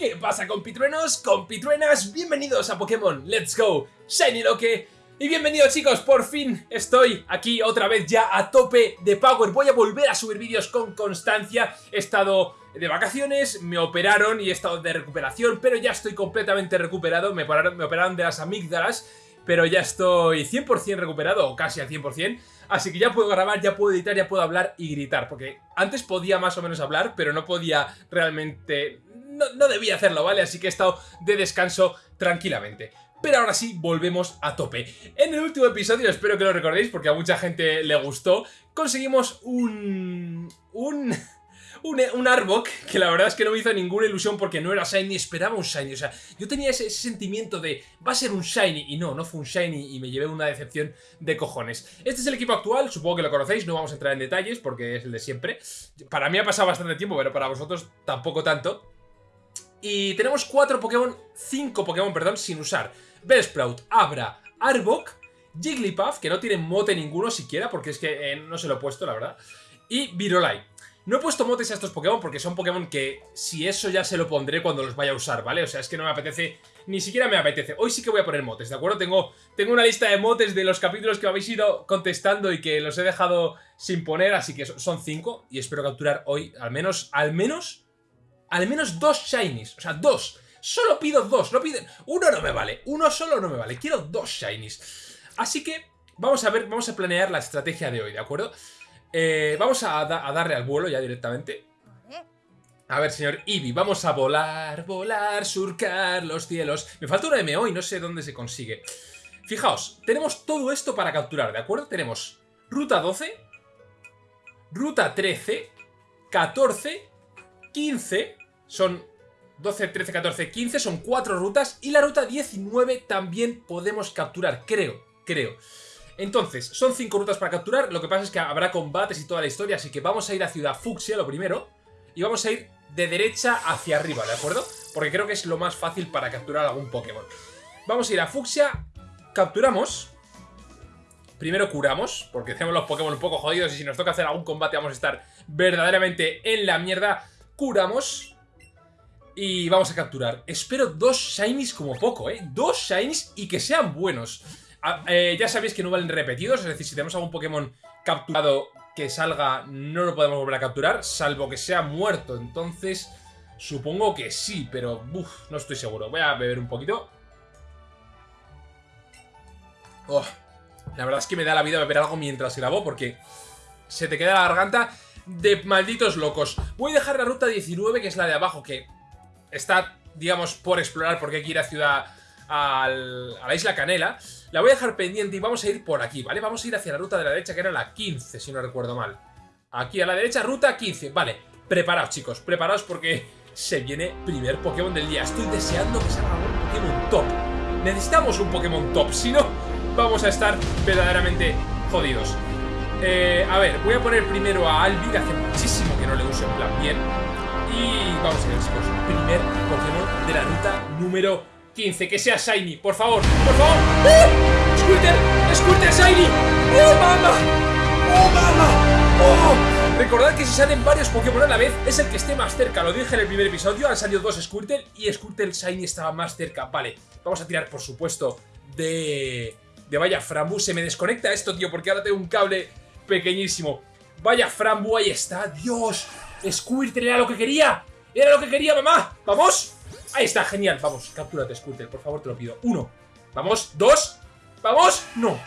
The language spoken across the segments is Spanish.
¿Qué pasa compitruenos, compitruenas? Bienvenidos a Pokémon. Let's Go. Shiny Loque y bienvenidos chicos, por fin estoy aquí otra vez ya a tope de Power. Voy a volver a subir vídeos con constancia. He estado de vacaciones, me operaron y he estado de recuperación Pero ya estoy completamente recuperado, me operaron, me operaron de las amígdalas Pero ya estoy 100% recuperado, o casi al 100% Así que ya puedo grabar, ya puedo editar, ya puedo hablar y gritar Porque antes podía más o menos hablar, pero no podía realmente no, debía hacerlo, ¿vale? Así que he estado de descanso tranquilamente. Pero ahora sí, volvemos a tope. En el último episodio, espero que lo recordéis porque a mucha gente le gustó, conseguimos un... un... Un, Arbok que la verdad es que no me hizo ninguna ilusión porque no era Shiny, esperaba un Shiny. O sea, yo tenía ese, sentimiento de va a ser un Shiny y no, no fue un Shiny y me llevé una decepción de cojones. Este es el equipo actual, supongo que lo conocéis, no vamos a entrar en detalles porque es el de siempre. Para mí ha pasado bastante tiempo, pero para vosotros tampoco tanto. Y tenemos cuatro Pokémon, cinco Pokémon, perdón, sin usar. Bellsprout, Abra, Arbok, Jigglypuff, que no tiene mote ninguno siquiera, porque es que eh, no se lo he puesto, la verdad. Y Virolai. No he puesto motes a estos Pokémon porque son Pokémon que si eso ya se lo pondré cuando los vaya a usar, ¿vale? O sea, es que no me apetece, ni siquiera me apetece. Hoy sí que voy a poner motes, ¿de acuerdo? Tengo, tengo una lista de motes de los capítulos que habéis ido contestando y que los he dejado sin poner, así que son cinco y espero capturar hoy al menos, al menos al menos dos shinies. O sea, dos. Solo pido dos. No piden... Uno no me vale. Uno solo no me vale. Quiero dos shinies. Así que vamos a ver, vamos a planear la estrategia de hoy, ¿de acuerdo? Eh, vamos a, darle al vuelo ya directamente. A ver, señor Eevee, vamos a volar, volar, surcar los cielos. Me falta una MO y no sé dónde se consigue. Fijaos, tenemos todo esto para capturar, ¿de acuerdo? Tenemos ruta 12, ruta 13, 14, 15, son 12, 13, 14, 15, son 4 rutas y la ruta 19 también podemos capturar, creo, creo. Entonces, son 5 rutas para capturar, lo que pasa es que habrá combates y toda la historia, así que vamos a ir a Ciudad Fucsia, lo primero, y vamos a ir de derecha hacia arriba, ¿de acuerdo? Porque creo que es lo más fácil para capturar algún Pokémon. Vamos a ir a Fucsia, capturamos, primero curamos, porque tenemos los Pokémon un poco jodidos y si nos toca hacer algún combate vamos a estar verdaderamente en la mierda, curamos, y vamos a capturar. Espero dos shinies como poco, ¿eh? Dos shinies y que sean buenos. Eh, ya sabéis que no valen repetidos, es decir, si tenemos algún Pokémon capturado que salga, no lo podemos volver a capturar, salvo que sea muerto. Entonces, supongo que sí, pero no estoy seguro. Voy a beber un poquito. Oh, la verdad es que me da la vida beber algo mientras grabo porque se te queda la garganta de malditos locos. Voy a dejar la ruta 19, que es la de abajo, que está, digamos, por explorar porque hay que ir a ciudad a la isla Canela. La voy a dejar pendiente y vamos a ir por aquí, ¿vale? Vamos a ir hacia la ruta de la derecha, que era la 15, si no recuerdo mal. Aquí a la derecha, ruta 15. Vale, preparaos, chicos, preparaos porque se viene primer Pokémon del día. Estoy deseando que salga un Pokémon top. Necesitamos un Pokémon top, si no, vamos a estar verdaderamente jodidos. Eh, a ver, voy a poner primero a Albi, que hace muchísimo que no le uso en plan bien. Y vamos a ver, chicos, primer Pokémon de la ruta número 15. Que sea Shiny, por favor, por favor. ¡Oh! ¡Squirtle! ¡Squirtle Shiny! ¡Oh, mamá! ¡Oh, mamá! ¡Oh! Recordad que si salen varios Pokémon a la vez, es el que esté más cerca. Lo dije en el primer episodio, han salido dos Squirtle y Squirtle Shiny estaba más cerca. Vale, vamos a tirar, por supuesto, de... De vaya Frambu. Se me desconecta esto, tío, porque ahora tengo un cable pequeñísimo. Vaya Frambu, ahí está. ¡Dios! Squirtle era lo que quería. Era lo que quería, mamá. ¡Vamos! Ahí está, genial. Vamos, captúrate, Squirtle, por favor, te lo pido. Uno. Vamos, dos. ¡Vamos! No.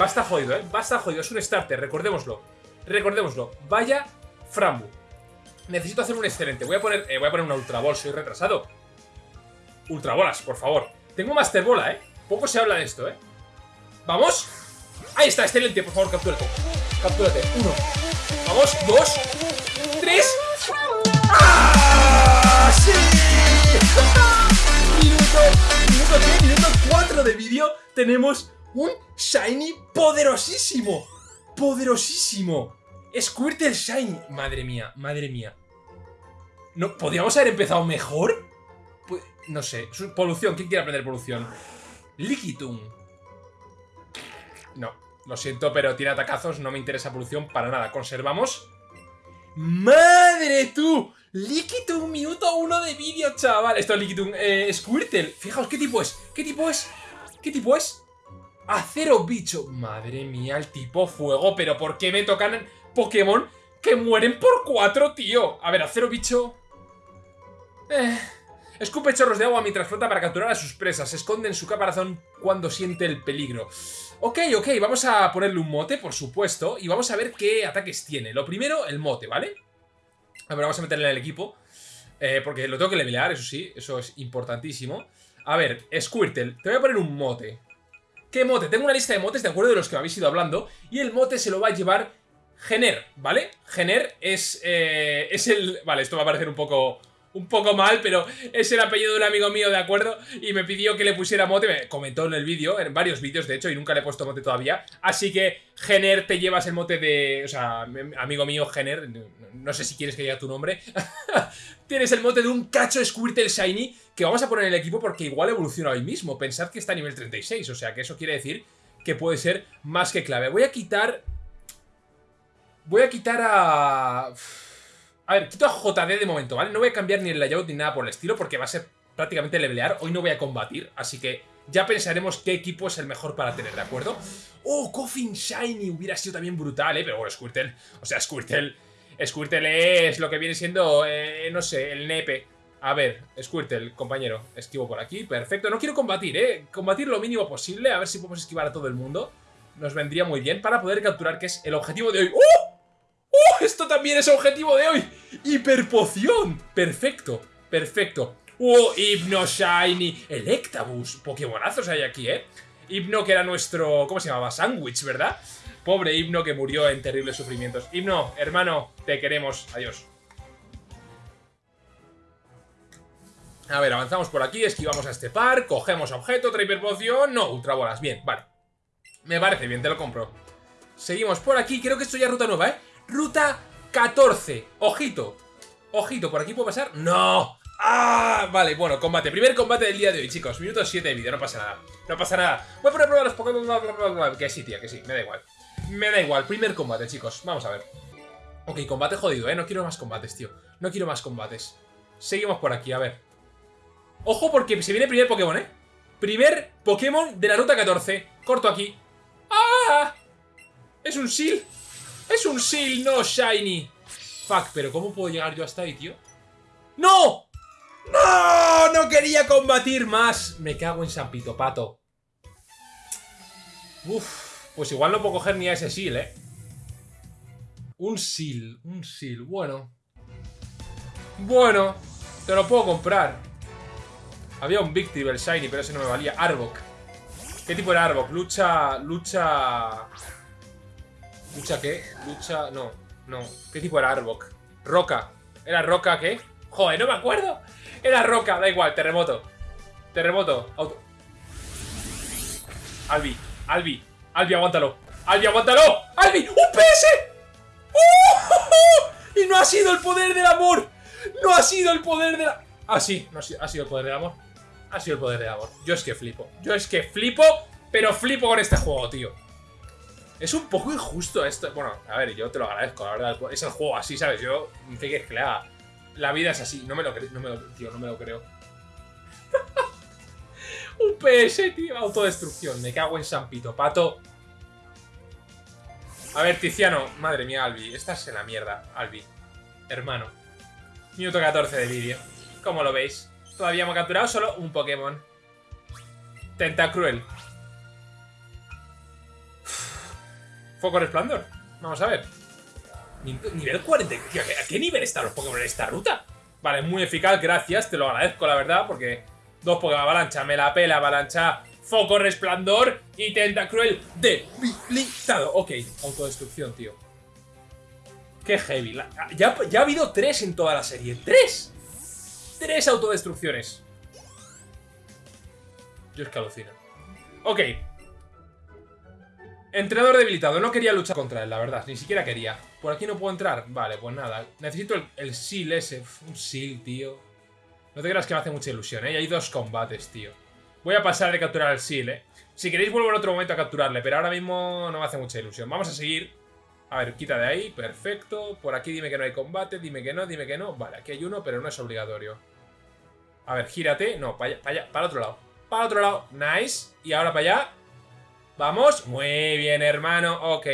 Va a estar jodido, ¿eh? Va a estar jodido. Es un starter, recordémoslo. Recordémoslo. Vaya Frambu. Necesito hacer un excelente. Voy a poner, eh, voy a poner una Ultra Ball, soy retrasado. Ultra Bolas, por favor. Tengo Master Bola, ¿eh? Poco se habla de esto, ¿eh? ¡Vamos! Ahí está, excelente, por favor, captúrate. Captúrate. Uno. Vamos, dos. Tres. ¡Ah! ¡Sí! minuto, minuto 3, minuto 4 de vídeo. Tenemos un Shiny poderosísimo. Poderosísimo. Squirtle Shiny. Madre mía, madre mía. ¿No, ¿Podríamos haber empezado mejor? Pues, no sé. Polución. ¿Quién quiere aprender polución? Liquitum. No, lo siento, pero tiene atacazos, no me interesa polución para nada. Conservamos. ¡Madre tú! Liquitum, minuto uno de vídeo, chaval. Esto es Liquitum. Eh, Squirtle. Fijaos, ¿qué tipo es? ¿Qué tipo es? ¿Qué tipo es? Acero bicho. Madre mía, el tipo fuego. Pero ¿por qué me tocan Pokémon que mueren por cuatro, tío? A ver, acero bicho... Eh... Escupe chorros de agua mientras flota para capturar a sus presas. Se esconde en su caparazón cuando siente el peligro. Ok, ok, vamos a ponerle un mote, por supuesto. Y vamos a ver qué ataques tiene. Lo primero, el mote, ¿vale? A ver, vamos a meterle en el equipo. Eh, porque lo tengo que levelear, eso sí. Eso es importantísimo. A ver, Squirtle, te voy a poner un mote. ¿Qué mote? Tengo una lista de motes, de acuerdo, de los que me habéis ido hablando. Y el mote se lo va a llevar Gener, ¿vale? Gener es, eh, es el... Vale, esto va a parecer un poco un poco mal, pero es el apellido de un amigo mío, ¿de acuerdo? Y me pidió que le pusiera mote, me comentó en el vídeo, en varios vídeos de hecho, y nunca le he puesto mote todavía. Así que, Gener, te llevas el mote de... O sea, amigo mío, Gener, no sé si quieres que diga tu nombre. Tienes el mote de un cacho Squirtle Shiny que vamos a poner en el equipo porque igual evoluciona hoy mismo. Pensad que está a nivel 36, o sea que eso quiere decir que puede ser más que clave. Voy a quitar... Voy a quitar a... A ver, quito a JD de momento, ¿vale? No voy a cambiar ni el layout ni nada por el estilo porque va a ser prácticamente levelear. Hoy no voy a combatir, así que ya pensaremos qué equipo es el mejor para tener, ¿de acuerdo? ¡Oh, Coffin Shiny! Hubiera sido también brutal, ¿eh? Pero bueno, Squirtle... O sea, Squirtle... Squirtle es lo que viene siendo, eh, no sé, el nepe. A ver, Squirtle, compañero, esquivo por aquí, perfecto. No quiero combatir, ¿eh? Combatir lo mínimo posible, a ver si podemos esquivar a todo el mundo. Nos vendría muy bien para poder capturar, que es el objetivo de hoy. ¡Oh! ¡Oh! Esto también es objetivo de hoy. ¡Hiperpoción! Perfecto, perfecto. ¡Oh! Hipno Shiny. Electabuzz. Pokémonazos hay aquí, ¿eh? Hipno que era nuestro... ¿Cómo se llamaba? Sandwich, ¿verdad? Pobre Hipno que murió en terribles sufrimientos. Hipno, hermano, te queremos. Adiós. A ver, avanzamos por aquí, esquivamos a este par, cogemos objeto, otra hiperpoción... No, ultrabolas, bien, vale. Me parece bien, te lo compro. Seguimos por aquí, creo que esto ya es ruta nueva, ¿eh? Ruta 14. Ojito. Ojito, ¿por aquí puedo pasar? ¡No! ¡Ah! Vale, bueno, combate. Primer combate del día de hoy, chicos. Minuto 7 de vídeo, no pasa nada. No pasa nada. Voy a poner a prueba los Pokémon. Que sí, tía, que sí. Me da igual. Me da igual. Primer combate, chicos. Vamos a ver. Ok, combate jodido, ¿eh? No quiero más combates, tío. No quiero más combates. Seguimos por aquí, a ver. Ojo porque se viene primer Pokémon, ¿eh? Primer Pokémon de la ruta 14. Corto aquí. ¡Ah! Es un Seal. Es un Seal, no Shiny. Fuck, pero ¿cómo puedo llegar yo hasta ahí, tío? ¡No! ¡No! ¡No quería combatir más! Me cago en San Pito Pato. Uf, pues igual no puedo coger ni a ese Seal, ¿eh? Un Seal, un Seal, bueno. Bueno, te lo puedo comprar. Había un Victreebel Shiny, pero ese no me valía. Arbok. ¿Qué tipo era Arbok? Lucha... Lucha... ¿Lucha qué? Lucha... No, no. ¿Qué tipo era Arbok? Roca. ¿Era Roca qué? Joder, no me acuerdo. Era Roca, da igual, terremoto. Terremoto. Auto. Albi, Albi, Albi, aguántalo. Albi, aguántalo. Albi, ¡un PS! ¡Uh! Y no ha sido el poder del amor. No ha sido el poder de la... Ah, sí, no ha sido el poder del amor. Ha sido el poder del amor. Yo es que flipo. Yo es que flipo, pero flipo con este juego, tío. Es un poco injusto esto. Bueno, a ver, yo te lo agradezco, la verdad. Es el juego así, ¿sabes? Yo, ¿qué quieres que le haga? La vida es así. No me lo creo, no me lo, no me lo creo. un PS, tío. Autodestrucción. Me cago en San Pito. Pato. A ver, Tiziano. Madre mía, Albi. Estás en la mierda, Albi. Hermano. Minuto 14 de vídeo. ¿Cómo lo veis? Todavía hemos capturado solo un Pokémon. Tentacruel. Foco resplandor. Vamos a ver. Nivel 40. ¿A qué nivel están los Pokémon en esta ruta? Vale, muy eficaz, gracias. Te lo agradezco, la verdad, porque... Dos Pokémon avalancha, me la pela, avalancha, foco resplandor y tentacruel debilitado. Ok, autodestrucción, tío. Qué heavy. ya, ya ha habido tres en toda la serie. ¡Tres! Tres autodestrucciones. Yo es que alucino. Ok, Entrenador debilitado. No quería luchar contra él, la verdad. Ni siquiera quería. ¿Por aquí no puedo entrar? Vale, pues nada. Necesito el, el seal ese. un seal, tío. No te creas que me hace mucha ilusión, ¿eh? hay dos combates, tío. Voy a pasar de capturar el seal, ¿eh? Si queréis vuelvo en otro momento a capturarle, pero ahora mismo no me hace mucha ilusión. Vamos a seguir A ver, quita de ahí, perfecto. Por aquí dime que no hay combate, dime que no, dime que no. Vale, aquí hay uno, pero no es obligatorio. A ver, gírate. No, para allá, para allá, para otro lado. Para otro lado. Nice. Y ahora para allá. Vamos. Muy bien, hermano. Ok.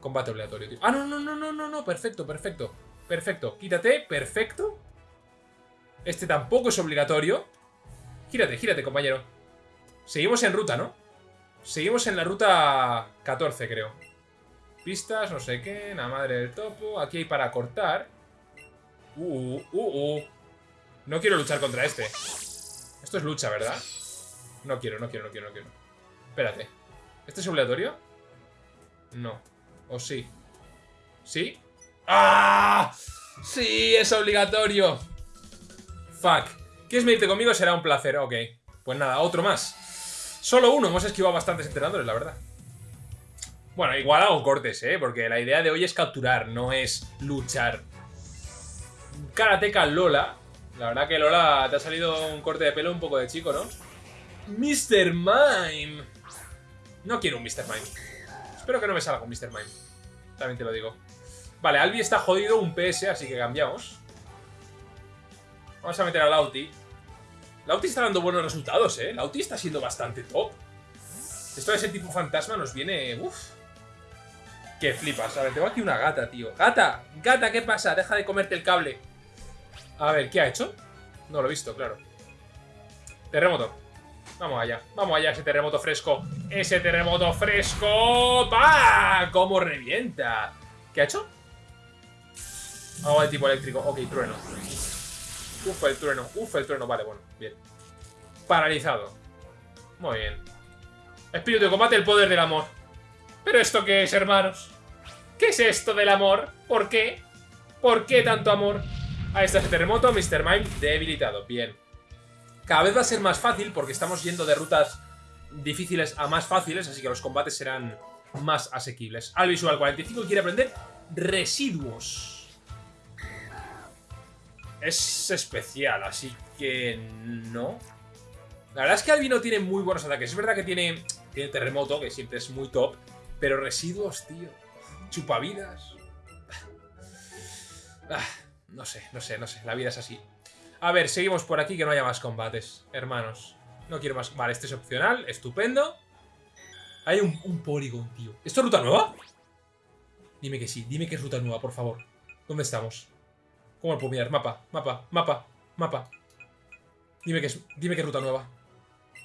Combate obligatorio, tío. Ah, no, no, no, no, no, no. Perfecto, perfecto. Perfecto. Quítate. Perfecto. Este tampoco es obligatorio. Gírate, gírate, compañero. Seguimos en ruta, ¿no? Seguimos en la ruta 14, creo. Pistas, no sé qué. La madre del topo. Aquí hay para cortar. Uh, uh, uh, uh. No quiero luchar contra este. Esto es lucha, ¿verdad? No quiero, no quiero, no quiero, no quiero. Espérate. ¿Este es obligatorio? No. ¿O sí? ¿Sí? ¡Ah! ¡Sí! ¡Es obligatorio! Fuck. ¿Quieres medirte conmigo? Será un placer. Ok. Pues nada, otro más. Solo uno. Hemos esquivado bastantes entrenadores, la verdad. Bueno, igual hago cortes, ¿eh? Porque la idea de hoy es capturar, no es luchar. Karateka Lola. La verdad que Lola te ha salido un corte de pelo un poco de chico, ¿no? Mr. Mime. No quiero un Mr. Mime. Espero que no me salga un Mr. Mime. También te lo digo. Vale, Albi está jodido, un PS, así que cambiamos. Vamos a meter a Lauti. Lauti está dando buenos resultados, ¿eh? Lauti está siendo bastante top. Esto de ese tipo fantasma nos viene... Uf. Que flipas. A ver, tengo aquí una gata, tío. ¡Gata! ¡Gata! ¿Qué pasa? Deja de comerte el cable. A ver, ¿qué ha hecho? No lo he visto, claro. Terremoto. Vamos allá. Vamos allá, ese terremoto fresco. ¡Ese terremoto fresco! ¡Bah! ¡Cómo revienta! ¿Qué ha hecho? Agua de tipo eléctrico. Ok, trueno. Uf, el trueno. Uf, el trueno. Vale, bueno. Bien. Paralizado. Muy bien. Espíritu de combate, el poder del amor. ¿Pero esto qué es, hermanos? ¿Qué es esto del amor? ¿Por qué? ¿Por qué tanto amor? Ahí está ese terremoto, Mr. Mime debilitado. Bien. Cada vez va a ser más fácil porque estamos yendo de rutas difíciles a más fáciles, así que los combates serán más asequibles. Al visual 45 quiere aprender residuos. Es especial, así que no. La verdad es que Albi no tiene muy buenos ataques. Es verdad que tiene, tiene terremoto, que siempre es muy top. Pero residuos, tío. Chupavidas. Ah, no sé, no sé, no sé. La vida es así. A ver, seguimos por aquí que no haya más combates, hermanos. No quiero más... Vale, este es opcional. Estupendo. Hay un, un Polygon, tío. ¿Esto es ruta nueva? Dime que sí. Dime que es ruta nueva, por favor. ¿Dónde estamos? ¿Cómo lo puedo mirar? Mapa, mapa, mapa, mapa. Dime que es, dime que ruta nueva.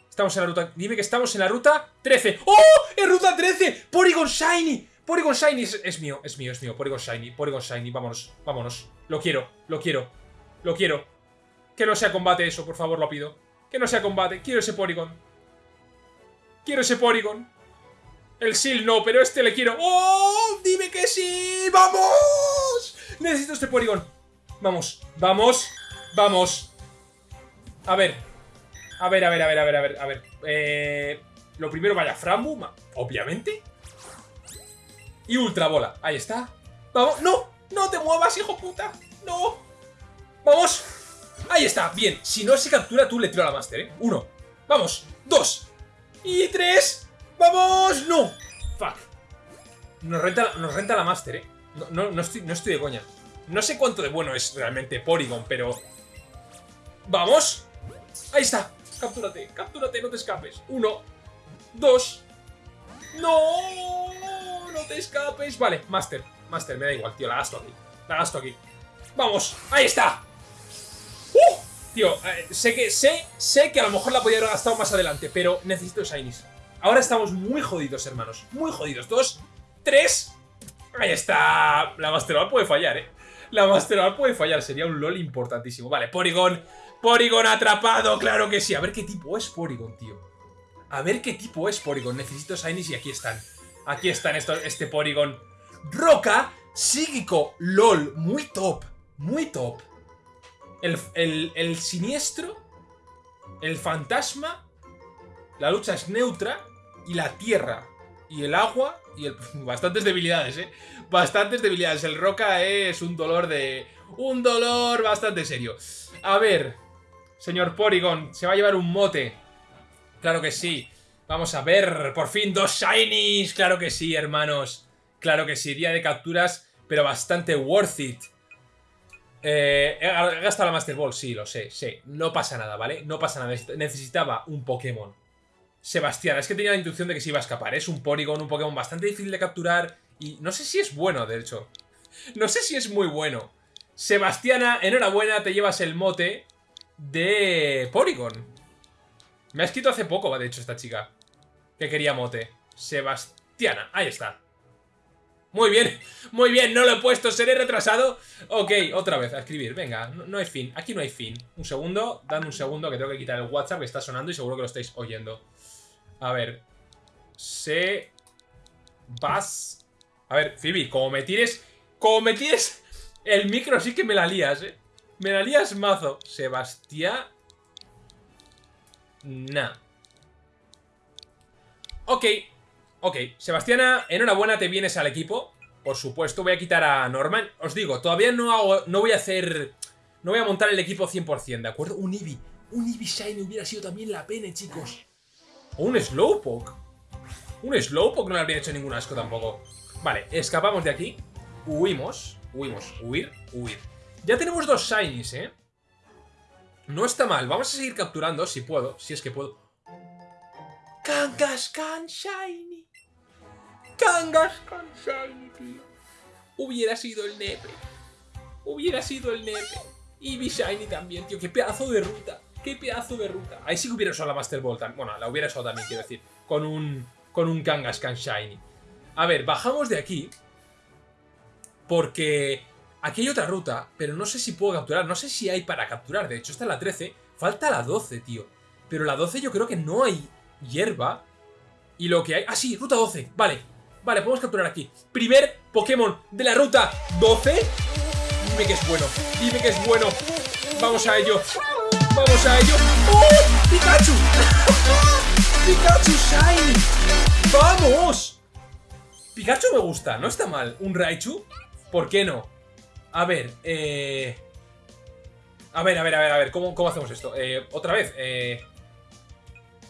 Estamos en la ruta... Dime que estamos en la ruta 13. ¡Oh! ¡Es ruta 13! ¡Porygon Shiny! Porygon Shiny es, es, mío, es mío, es mío. Porygon Shiny, Porygon Shiny. Vámonos, vámonos. Lo quiero, lo quiero, lo quiero. Que no sea combate eso, por favor, lo pido. Que no sea combate. Quiero ese Porygon. Quiero ese Porygon. El Seal no, pero este le quiero. ¡Oh! ¡Dime que sí! ¡Vamos! Necesito este Porygon. Vamos, vamos, vamos. A ver, a ver, a ver, a ver, a ver, a ver, a ver. Eh, lo primero, vaya, Frambu, obviamente. Y Ultra Bola, ahí está. Vamos, ¡no! ¡No te muevas, hijo puta! ¡No! ¡Vamos! Ahí está, bien. Si no se captura, tú le tiro a la Master, ¿eh? Uno. Vamos. Dos. Y tres. ¡Vamos! ¡No! Fuck. Nos renta, nos renta la Master, ¿eh? No, no, no, estoy, no estoy de coña. No sé cuánto de bueno es realmente Porygon, pero... ¡Vamos! Ahí está. Captúrate, captúrate, no te escapes. Uno, dos. ¡No! ¡No te escapes! Vale, Master, Master, me da igual, tío, la gasto aquí. La gasto aquí. ¡Vamos! ¡Ahí está! Tío, eh, sé que sé, sé que a lo mejor la podría haber gastado más adelante, pero necesito Shinies. Ahora estamos muy jodidos, hermanos. Muy jodidos. Dos, tres. Ahí está. La Master puede fallar, ¿eh? La Master puede fallar. Sería un LOL importantísimo. Vale, Porygon. Porygon atrapado, claro que sí. A ver qué tipo es Porygon, tío. A ver qué tipo es Porygon. Necesito Shinies y aquí están. Aquí están estos, este Porygon. Roca, psíquico, LOL. Muy top. Muy top. El, el, el siniestro. El fantasma. La lucha es neutra. Y la tierra. Y el agua. Y el... Bastantes debilidades, ¿eh? Bastantes debilidades. El Roca es un dolor de... Un dolor bastante serio. A ver... Señor Porygon, se va a llevar un mote. Claro que sí. Vamos a ver, por fin dos Shinies. Claro que sí, hermanos. Claro que sí, día de capturas, pero bastante worth it. Eh, he gastado la Master Ball, sí, lo sé, sí. No pasa nada, ¿vale? No pasa nada. Necesitaba un Pokémon. Sebastián, es que tenía la intuición de que se iba a escapar. Es un Porygon, un Pokémon bastante difícil de capturar. Y no sé si es bueno, de hecho. No sé si es muy bueno. Sebastiana, enhorabuena, te llevas el mote de Porygon. Me ha escrito hace poco, de hecho, esta chica. Que quería mote. Sebastiana, ahí está. Muy bien, muy bien, no lo he puesto, seré retrasado. Ok, otra vez, a escribir, venga, no, hay fin, aquí no hay fin. Un segundo, dame un segundo que tengo que quitar el WhatsApp que está sonando y seguro que lo estáis oyendo. A ver, se... Vas... A ver, Phoebe, como me tires... Como me tires el micro sí que me la lías, eh. Me la lías mazo. Sebastián... Nah. Ok, ok. Sebastiana, enhorabuena, te vienes al equipo. Por supuesto, voy a quitar a Norman. Os digo, todavía no hago, no voy a hacer... No voy a montar el equipo 100%, ¿de acuerdo? Un Eevee. Un Eevee Shiny hubiera sido también la pena, chicos. O un Slowpoke. Un Slowpoke no le habría hecho ningún asco tampoco. Vale, escapamos de aquí. Huimos. Huimos. Huir, huir. Ya tenemos dos Shinies, ¿eh? No está mal. Vamos a seguir capturando, si puedo. Si es que puedo. Kangaskhan Shiny. Kangaskhan Shiny, tío. Hubiera sido el nepe. Hubiera sido el nepe. Y Shiny también, tío. Qué pedazo de ruta. Qué pedazo de ruta. Ahí sí que hubiera usado la Master Ball. Bueno, la hubiera usado también, quiero decir. Con un, con un Kangaskhan Shiny. A ver, bajamos de aquí. Porque Aquí hay otra ruta, pero no sé si puedo capturar. No sé si hay para capturar. De hecho, esta es la 13. Falta la 12, tío. Pero la 12 yo creo que no hay hierba. Y lo que hay... Ah, sí, ruta 12. Vale. Vale, podemos capturar aquí. Primer Pokémon de la ruta 12. Dime que es bueno. Dime que es bueno. Vamos a ello. Vamos a ello. ¡Oh! ¡Pikachu! ¡Pikachu Shiny! ¡Vamos! Pikachu me gusta, no está mal. ¿Un Raichu? ¿Por qué no? A ver, eh... A ver, a ver, a ver, a ver, ¿cómo, cómo hacemos esto? Eh, otra vez, eh...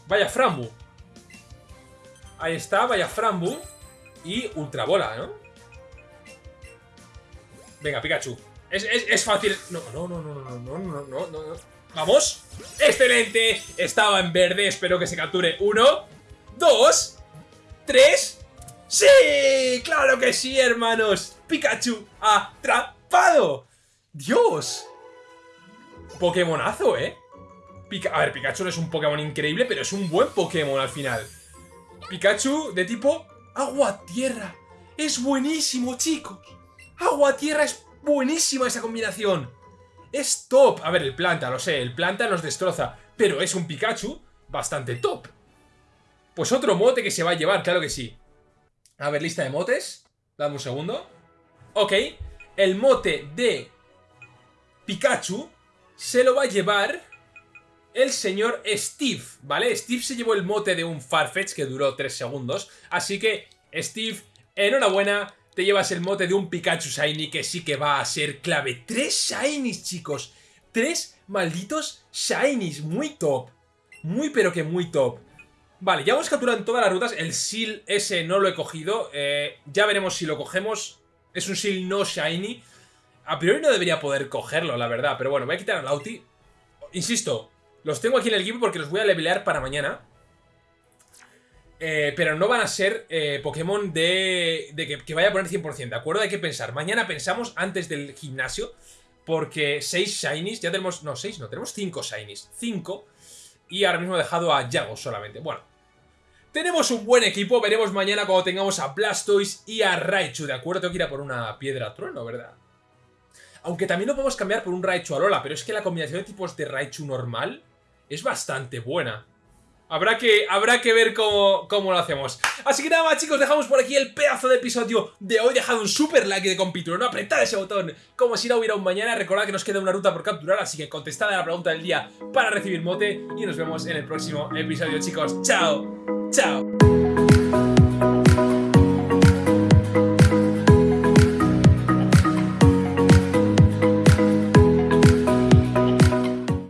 Vaya Frambu. Ahí está, vaya Frambu. Y Ultra Bola, ¿no? Venga, Pikachu. Es, es, fácil. No, no, no, no, no, no, no, no, no. ¡Vamos! ¡Excelente! Estaba en verde, espero que se capture. Uno, dos, tres... ¡Sí! ¡Claro que sí, hermanos! Pikachu atrás ¡Dios! Pokémonazo, ¿eh? a ver, Pikachu no es un Pokémon increíble, pero es un buen Pokémon al final. Pikachu de tipo agua-tierra. Es buenísimo, chicos. Agua-tierra es buenísima esa combinación. Es top. A ver, el planta, lo sé, el planta nos destroza. Pero es un Pikachu bastante top. Pues otro mote que se va a llevar, claro que sí. A ver, lista de motes. Dame un segundo. Ok el mote de Pikachu se lo va a llevar el señor Steve, ¿vale? Steve se llevó el mote de un Farfetch que duró 3 segundos, así que Steve, enhorabuena, te llevas el mote de un Pikachu Shiny que sí que va a ser clave. ¡Tres Shinies, chicos! ¡Tres malditos Shinies! Muy top. Muy pero que muy top. Vale, ya hemos capturado en todas las rutas. El Seal ese no lo he cogido. Eh, ya veremos si lo cogemos. Es un Seal no Shiny. A priori no debería poder cogerlo, la verdad. Pero bueno, voy a quitar a Lauti. Insisto, los tengo aquí en el equipo porque los voy a levelear para mañana. Eh, pero no van a ser eh, Pokémon de, de que, vaya a poner 100%, ¿de acuerdo? Hay que pensar. Mañana pensamos antes del gimnasio. Porque 6 Shinies, ya tenemos... No, 6 no, tenemos 5 Shinies. 5. Y ahora mismo he dejado a Yago solamente. Bueno, tenemos un buen equipo, veremos mañana cuando tengamos a Blastoise y a Raichu, ¿de acuerdo? Tengo que ir a por una piedra trueno, ¿verdad? Aunque también lo podemos cambiar por un Raichu Alola, pero es que la combinación de tipos de Raichu normal es bastante buena. Habrá que, habrá que ver cómo, cómo, lo hacemos. Así que nada más chicos, dejamos por aquí el pedazo de episodio de hoy. Dejad un super like de compituro, no apretad ese botón como si no hubiera un mañana. Recordad que nos queda una ruta por capturar, así que contestad a la pregunta del día para recibir mote. Y nos vemos en el próximo episodio chicos. ¡Chao! Ciao